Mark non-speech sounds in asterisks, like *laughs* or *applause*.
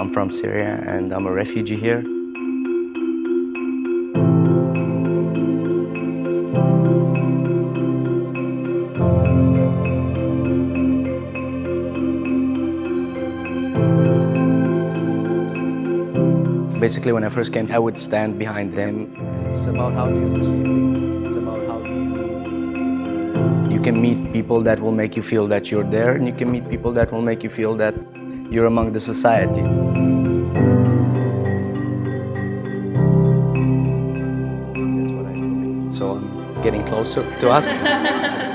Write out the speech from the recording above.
I'm from Syria and I'm a refugee here. Basically, when I first came, I would stand behind them. It's about how do you perceive things. It's about how do you... uh, you can meet people that will make you feel that you're there, and you can meet people that will make you feel that you're among the society. That's what I. So I'm getting closer to us. *laughs*